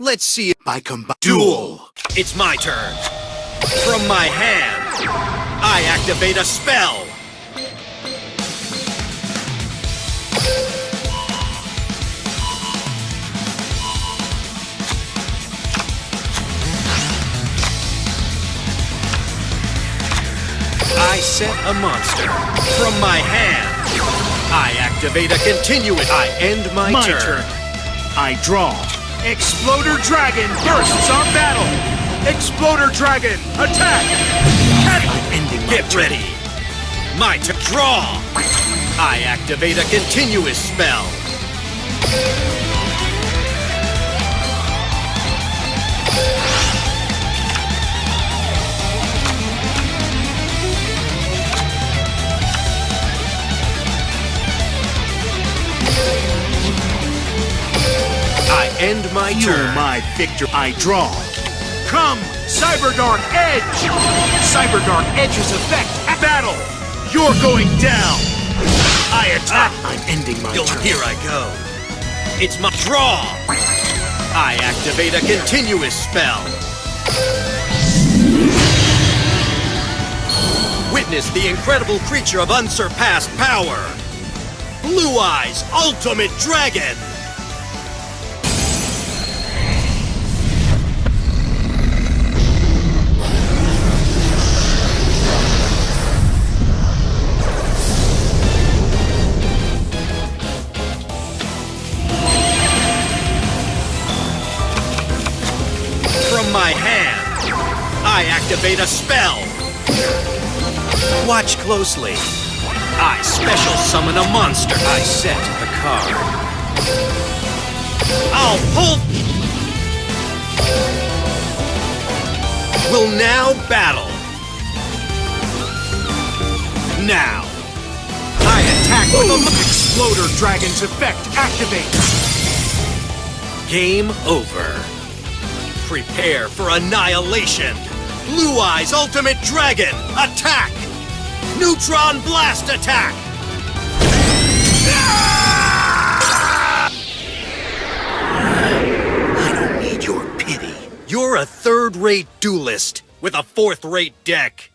let's see by combi- Duel! It's my turn. From my hand, I activate a spell. I set a monster. From my hand, I activate a continuous. I end my, My turn. turn. I draw. Exploder Dragon bursts on battle. Exploder Dragon, attack! I'm ending Get ready. My to Draw. I activate a continuous spell. End my You turn. my victor. I draw. Come, Cyberdark Edge! Cyberdark Edge's effect at battle. You're going down. I attack. Ah, I'm ending my You'll- turn. Here I go. It's my draw. I activate a continuous spell. Witness the incredible creature of unsurpassed power. Blue Eyes Ultimate Dragon. My hand, I activate a spell. Watch closely. I special summon a monster. I set a card. I'll pull. Will now battle. Now, I attack with a Exploder Dragon's effect activates. Game over. Prepare for annihilation. Blue Eyes Ultimate Dragon, attack! Neutron Blast attack! I don't need your pity. You're a third-rate duelist with a fourth-rate deck.